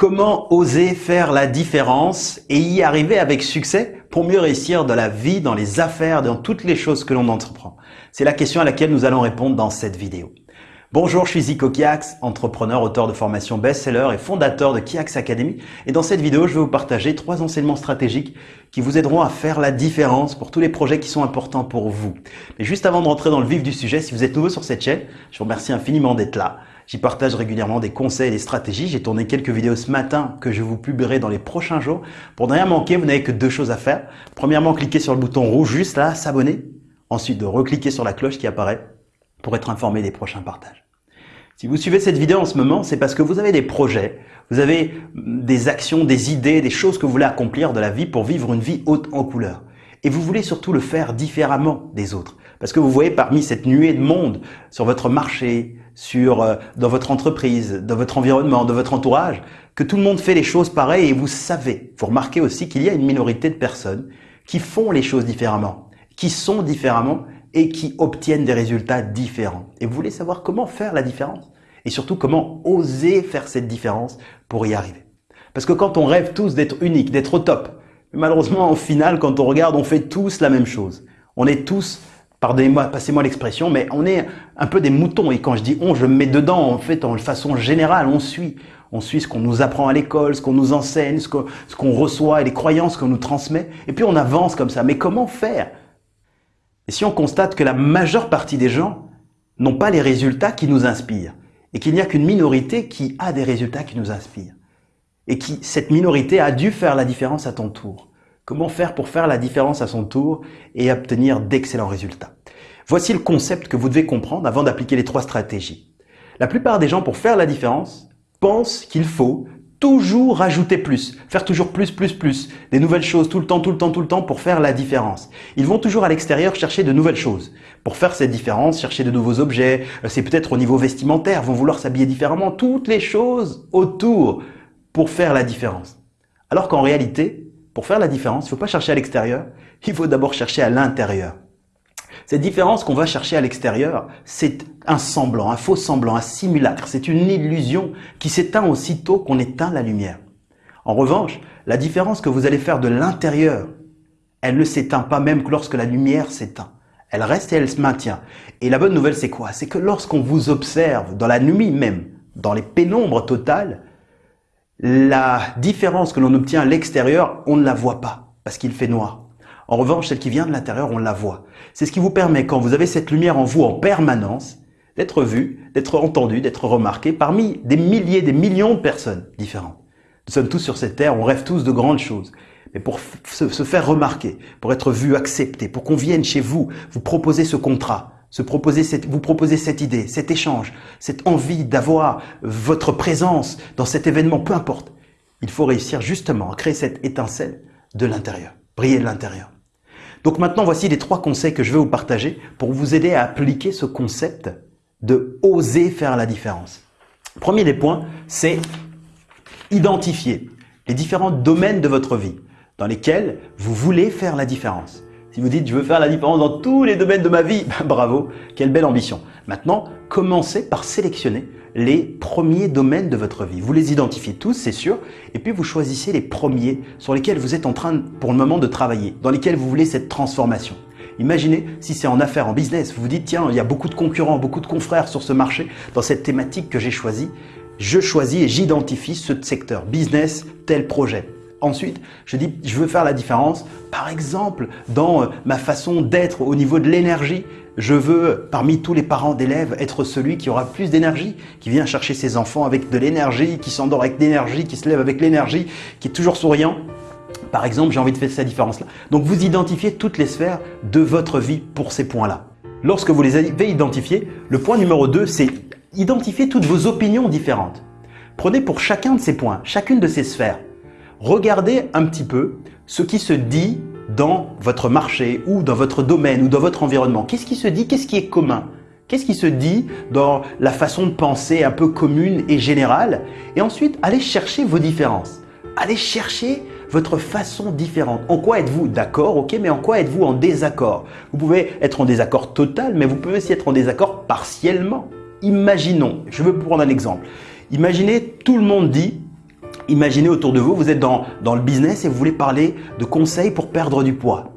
Comment oser faire la différence et y arriver avec succès pour mieux réussir dans la vie, dans les affaires, dans toutes les choses que l'on entreprend? C'est la question à laquelle nous allons répondre dans cette vidéo. Bonjour, je suis Zico Kiax, entrepreneur, auteur de formation best-seller et fondateur de Kiax Academy. Et dans cette vidéo, je vais vous partager trois enseignements stratégiques qui vous aideront à faire la différence pour tous les projets qui sont importants pour vous. Mais juste avant de rentrer dans le vif du sujet, si vous êtes nouveau sur cette chaîne, je vous remercie infiniment d'être là. J'y partage régulièrement des conseils et des stratégies. J'ai tourné quelques vidéos ce matin que je vous publierai dans les prochains jours. Pour ne rien manquer, vous n'avez que deux choses à faire. Premièrement, cliquez sur le bouton rouge juste là, s'abonner. Ensuite, de recliquer sur la cloche qui apparaît pour être informé des prochains partages. Si vous suivez cette vidéo en ce moment, c'est parce que vous avez des projets, vous avez des actions, des idées, des choses que vous voulez accomplir de la vie pour vivre une vie haute en couleur. Et vous voulez surtout le faire différemment des autres. Parce que vous voyez parmi cette nuée de monde sur votre marché, sur euh, dans votre entreprise, dans votre environnement, dans votre entourage, que tout le monde fait les choses pareilles et vous savez, vous remarquez aussi qu'il y a une minorité de personnes qui font les choses différemment, qui sont différemment et qui obtiennent des résultats différents. Et vous voulez savoir comment faire la différence? Et surtout comment oser faire cette différence pour y arriver? Parce que quand on rêve tous d'être unique, d'être au top, malheureusement au final quand on regarde on fait tous la même chose. On est tous pardonnez-moi, passez-moi l'expression, mais on est un peu des moutons. Et quand je dis on, je me mets dedans, en fait, en façon générale, on suit. On suit ce qu'on nous apprend à l'école, ce qu'on nous enseigne, ce qu'on reçoit et les croyances qu'on nous transmet. Et puis on avance comme ça. Mais comment faire? Et si on constate que la majeure partie des gens n'ont pas les résultats qui nous inspirent, et qu'il n'y a qu'une minorité qui a des résultats qui nous inspirent, et qui, cette minorité a dû faire la différence à ton tour. Comment faire pour faire la différence à son tour et obtenir d'excellents résultats? Voici le concept que vous devez comprendre avant d'appliquer les trois stratégies. La plupart des gens, pour faire la différence, pensent qu'il faut toujours rajouter plus, faire toujours plus, plus, plus, des nouvelles choses tout le temps, tout le temps, tout le temps pour faire la différence. Ils vont toujours à l'extérieur chercher de nouvelles choses. Pour faire cette différence, chercher de nouveaux objets, euh, c'est peut-être au niveau vestimentaire, vont vouloir s'habiller différemment, toutes les choses autour pour faire la différence. Alors qu'en réalité, pour faire la différence, il ne faut pas chercher à l'extérieur, il faut d'abord chercher à l'intérieur. Cette différence qu'on va chercher à l'extérieur, c'est un semblant, un faux semblant, un simulacre. C'est une illusion qui s'éteint aussitôt qu'on éteint la lumière. En revanche, la différence que vous allez faire de l'intérieur, elle ne s'éteint pas même que lorsque la lumière s'éteint. Elle reste et elle se maintient. Et la bonne nouvelle, c'est quoi? C'est que lorsqu'on vous observe dans la nuit même, dans les pénombres totales, la différence que l'on obtient à l'extérieur, on ne la voit pas parce qu'il fait noir. En revanche, celle qui vient de l'intérieur, on la voit. C'est ce qui vous permet, quand vous avez cette lumière en vous en permanence, d'être vu, d'être entendu, d'être remarqué parmi des milliers, des millions de personnes différentes. Nous sommes tous sur cette terre, on rêve tous de grandes choses. Mais pour se faire remarquer, pour être vu, accepté, pour qu'on vienne chez vous, vous proposer ce contrat, vous proposer cette idée, cet échange, cette envie d'avoir votre présence dans cet événement, peu importe. Il faut réussir justement à créer cette étincelle de l'intérieur, briller de l'intérieur. Donc maintenant, voici les trois conseils que je vais vous partager pour vous aider à appliquer ce concept de oser faire la différence. Premier des points, c'est identifier les différents domaines de votre vie dans lesquels vous voulez faire la différence. Si vous dites je veux faire la différence dans tous les domaines de ma vie, bravo, quelle belle ambition. Maintenant, commencez par sélectionner les premiers domaines de votre vie. Vous les identifiez tous, c'est sûr, et puis vous choisissez les premiers sur lesquels vous êtes en train pour le moment de travailler, dans lesquels vous voulez cette transformation. Imaginez si c'est en affaires, en business, vous vous dites tiens, il y a beaucoup de concurrents, beaucoup de confrères sur ce marché, dans cette thématique que j'ai choisie, je choisis et j'identifie ce secteur, business, tel projet. Ensuite, je dis, je veux faire la différence. Par exemple, dans euh, ma façon d'être au niveau de l'énergie, je veux, parmi tous les parents d'élèves, être celui qui aura plus d'énergie, qui vient chercher ses enfants avec de l'énergie, qui s'endort avec l'énergie, qui se lève avec l'énergie, qui est toujours souriant. Par exemple, j'ai envie de faire cette différence-là. Donc, vous identifiez toutes les sphères de votre vie pour ces points-là. Lorsque vous les avez identifiés, le point numéro 2, c'est identifier toutes vos opinions différentes. Prenez pour chacun de ces points, chacune de ces sphères, regardez un petit peu ce qui se dit dans votre marché ou dans votre domaine ou dans votre environnement. Qu'est-ce qui se dit? Qu'est-ce qui est commun? Qu'est-ce qui se dit dans la façon de penser un peu commune et générale? Et ensuite, allez chercher vos différences. Allez chercher votre façon différente. En quoi êtes-vous d'accord, ok, mais en quoi êtes-vous en désaccord? Vous pouvez être en désaccord total, mais vous pouvez aussi être en désaccord partiellement. Imaginons, je veux prendre un exemple. Imaginez, tout le monde dit Imaginez autour de vous, vous êtes dans, le business et vous voulez parler de conseils pour perdre du poids.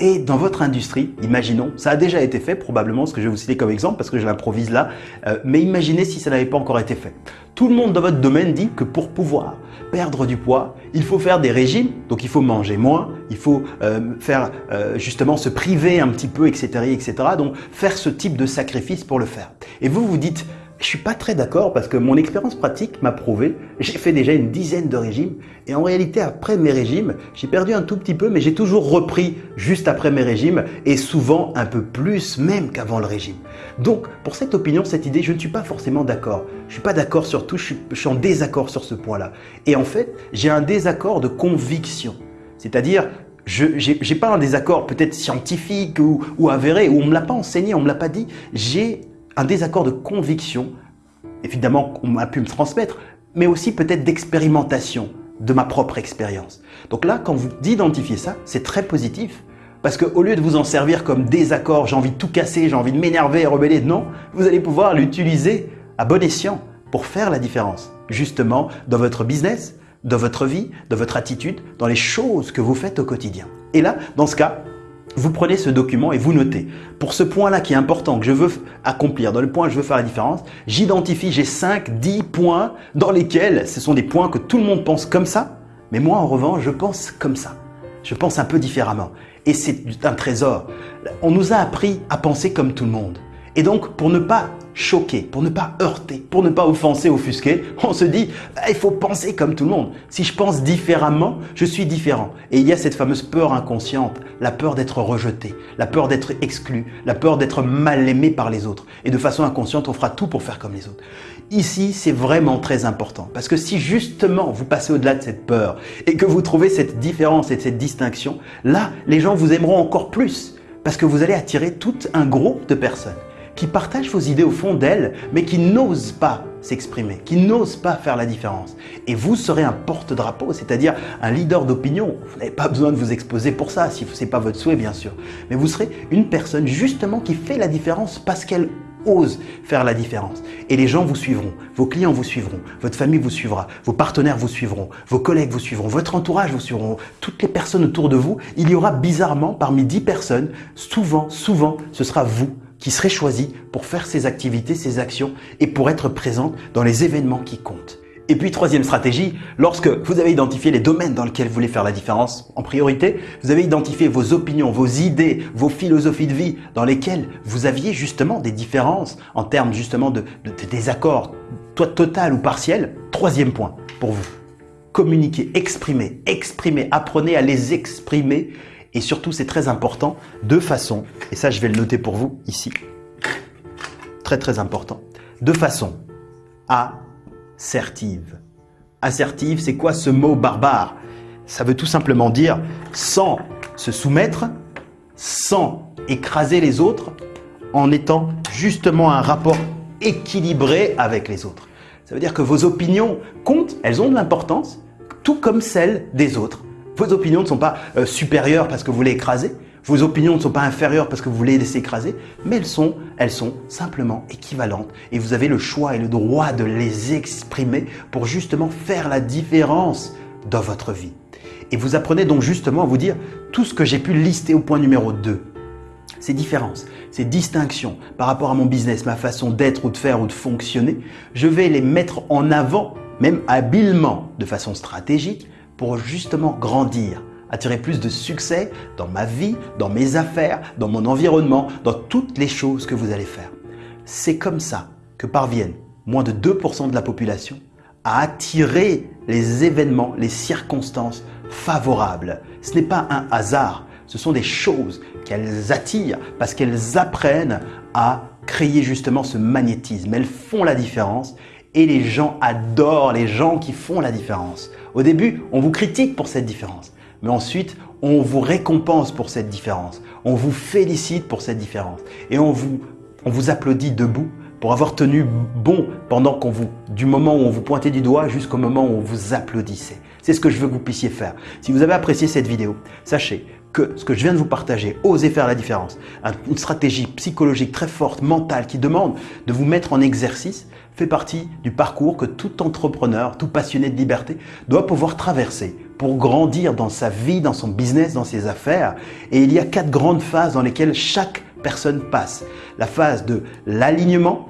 Et dans votre industrie, imaginons, ça a déjà été fait probablement, ce que je vais vous citer comme exemple parce que je l'improvise là, euh, mais imaginez si ça n'avait pas encore été fait. Tout le monde dans votre domaine dit que pour pouvoir perdre du poids, il faut faire des régimes, donc il faut manger moins, il faut euh, faire euh, justement se priver un petit peu, etc., etc. Donc faire ce type de sacrifice pour le faire. Et vous vous dites, je suis pas très d'accord parce que mon expérience pratique m'a prouvé, j'ai fait déjà une dizaine de régimes et en réalité après mes régimes, j'ai perdu un tout petit peu mais j'ai toujours repris juste après mes régimes et souvent un peu plus même qu'avant le régime. Donc pour cette opinion, cette idée, je ne suis pas forcément d'accord. Je suis pas d'accord sur tout, je suis, en désaccord sur ce point-là. Et en fait, j'ai un désaccord de conviction. C'est-à-dire, je n'ai pas un désaccord peut-être scientifique ou, ou avéré, ou on ne me l'a pas enseigné, on ne me l'a pas dit. J'ai un désaccord de conviction, évidemment on m'a pu me transmettre, mais aussi peut-être d'expérimentation de ma propre expérience. Donc là, quand vous identifiez ça, c'est très positif. Parce qu'au lieu de vous en servir comme désaccord, j'ai envie de tout casser, j'ai envie de m'énerver et rebeller, non, vous allez pouvoir l'utiliser à bon escient pour faire la différence. Justement, dans votre business, dans votre vie, dans votre attitude, dans les choses que vous faites au quotidien. Et là, dans ce cas, vous prenez ce document et vous notez. Pour ce point-là qui est important, que je veux accomplir, dans le point où je veux faire la différence, j'identifie, j'ai 5, 10 points dans lesquels ce sont des points que tout le monde pense comme ça, mais moi en revanche, je pense comme ça. Je pense un peu différemment. Et c'est un trésor. On nous a appris à penser comme tout le monde. Et donc, pour ne pas choquer, pour ne pas heurter, pour ne pas offenser, offusquer, on se dit ah, il faut penser comme tout le monde. Si je pense différemment, je suis différent. Et il y a cette fameuse peur inconsciente, la peur d'être rejeté, la peur d'être exclu, la peur d'être mal aimé par les autres. Et de façon inconsciente, on fera tout pour faire comme les autres. Ici, c'est vraiment très important parce que si justement vous passez au-delà de cette peur et que vous trouvez cette différence et cette distinction, là, les gens vous aimeront encore plus parce que vous allez attirer tout un groupe de personnes qui partagent vos idées au fond d'elles, mais qui n'osent pas s'exprimer, qui n'osent pas faire la différence. Et vous serez un porte-drapeau, c'est-à-dire un leader d'opinion. Vous n'avez pas besoin de vous exposer pour ça, si ce n'est pas votre souhait bien sûr. Mais vous serez une personne justement qui fait la différence parce qu'elle ose faire la différence. Et les gens vous suivront, vos clients vous suivront, votre famille vous suivra, vos partenaires vous suivront, vos collègues vous suivront, votre entourage vous suivront, toutes les personnes autour de vous. Il y aura bizarrement parmi 10 personnes, souvent, souvent, ce sera vous qui serait choisi pour faire ses activités, ses actions et pour être présente dans les événements qui comptent. Et puis troisième stratégie, lorsque vous avez identifié les domaines dans lesquels vous voulez faire la différence en priorité, vous avez identifié vos opinions, vos idées, vos philosophies de vie dans lesquelles vous aviez justement des différences en termes justement de, désaccords, total ou partiel. Troisième point pour vous, communiquer, exprimer, exprimer, apprenez à les exprimer et surtout, c'est très important, de façon, et ça je vais le noter pour vous ici, très très important, de façon assertive. Assertive, c'est quoi ce mot barbare? Ça veut tout simplement dire sans se soumettre, sans écraser les autres, en étant justement un rapport équilibré avec les autres. Ça veut dire que vos opinions comptent, elles ont de l'importance, tout comme celles des autres. Vos opinions ne sont pas euh, supérieures parce que vous voulez écraser. Vos opinions ne sont pas inférieures parce que vous voulez laisser écraser, mais elles sont, elles sont simplement équivalentes. Et vous avez le choix et le droit de les exprimer pour justement faire la différence dans votre vie. Et vous apprenez donc justement à vous dire tout ce que j'ai pu lister au point numéro 2. Ces différences, ces distinctions par rapport à mon business, ma façon d'être ou de faire ou de fonctionner, je vais les mettre en avant, même habilement, de façon stratégique, pour justement grandir, attirer plus de succès dans ma vie, dans mes affaires, dans mon environnement, dans toutes les choses que vous allez faire. C'est comme ça que parviennent moins de 2% de la population à attirer les événements, les circonstances favorables. Ce n'est pas un hasard, ce sont des choses qu'elles attirent parce qu'elles apprennent à créer justement ce magnétisme. Elles font la différence et les gens adorent les gens qui font la différence. Au début, on vous critique pour cette différence, mais ensuite, on vous récompense pour cette différence. On vous félicite pour cette différence et on vous, applaudit debout pour avoir tenu bon pendant qu'on vous, du moment où on vous pointait du doigt jusqu'au moment où on vous applaudissait. C'est ce que je veux que vous puissiez faire. Si vous avez apprécié cette vidéo, sachez que ce que je viens de vous partager, oser faire la différence, une stratégie psychologique très forte, mentale, qui demande de vous mettre en exercice, fait partie du parcours que tout entrepreneur, tout passionné de liberté doit pouvoir traverser pour grandir dans sa vie, dans son business, dans ses affaires. Et il y a quatre grandes phases dans lesquelles chaque personne passe. La phase de l'alignement,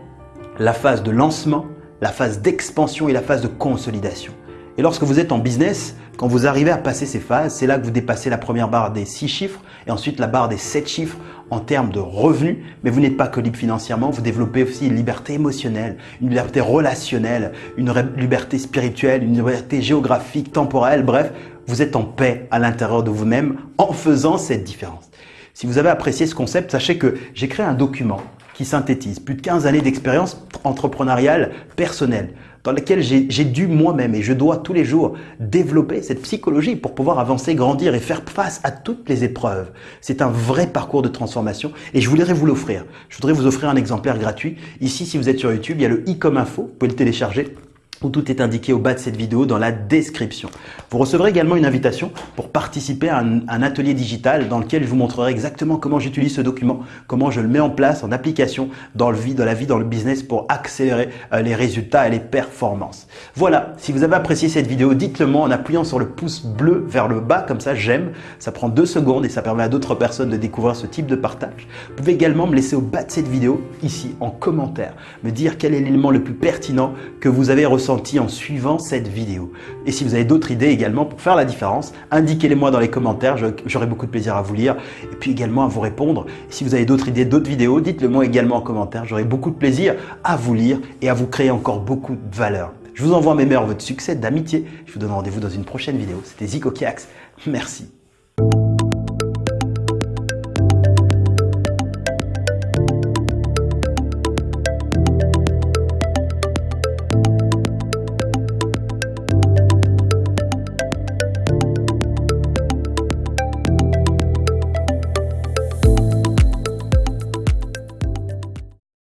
la phase de lancement, la phase d'expansion et la phase de consolidation. Et lorsque vous êtes en business, quand vous arrivez à passer ces phases, c'est là que vous dépassez la première barre des 6 chiffres et ensuite la barre des 7 chiffres en termes de revenus. Mais vous n'êtes pas que libre financièrement, vous développez aussi une liberté émotionnelle, une liberté relationnelle, une liberté spirituelle, une liberté géographique, temporelle. Bref, vous êtes en paix à l'intérieur de vous-même en faisant cette différence. Si vous avez apprécié ce concept, sachez que j'ai créé un document qui synthétise plus de 15 années d'expérience entrepreneuriale personnelle dans lequel j'ai dû moi-même et je dois tous les jours développer cette psychologie pour pouvoir avancer, grandir et faire face à toutes les épreuves. C'est un vrai parcours de transformation et je voudrais vous l'offrir. Je voudrais vous offrir un exemplaire gratuit. Ici, si vous êtes sur YouTube, il y a le i comme info, vous pouvez le télécharger où tout est indiqué au bas de cette vidéo dans la description. Vous recevrez également une invitation pour participer à un, atelier digital dans lequel je vous montrerai exactement comment j'utilise ce document, comment je le mets en place en application dans, le vie, dans la vie, dans le business pour accélérer euh, les résultats et les performances. Voilà, si vous avez apprécié cette vidéo, dites-le moi en appuyant sur le pouce bleu vers le bas, comme ça j'aime, ça prend deux secondes et ça permet à d'autres personnes de découvrir ce type de partage. Vous pouvez également me laisser au bas de cette vidéo, ici en commentaire, me dire quel est l'élément le plus pertinent que vous avez ressenti en suivant cette vidéo. Et si vous avez d'autres idées également pour faire la différence, indiquez-les moi dans les commentaires, j'aurai beaucoup de plaisir à vous lire et puis également à vous répondre. si vous avez d'autres idées, d'autres vidéos, dites-le moi également en commentaire, j'aurai beaucoup de plaisir à vous lire et à vous créer encore beaucoup de valeur. Je vous envoie mes meilleurs votre succès, d'amitié. Je vous donne rendez-vous dans une prochaine vidéo. C'était Zico Kiax. Merci.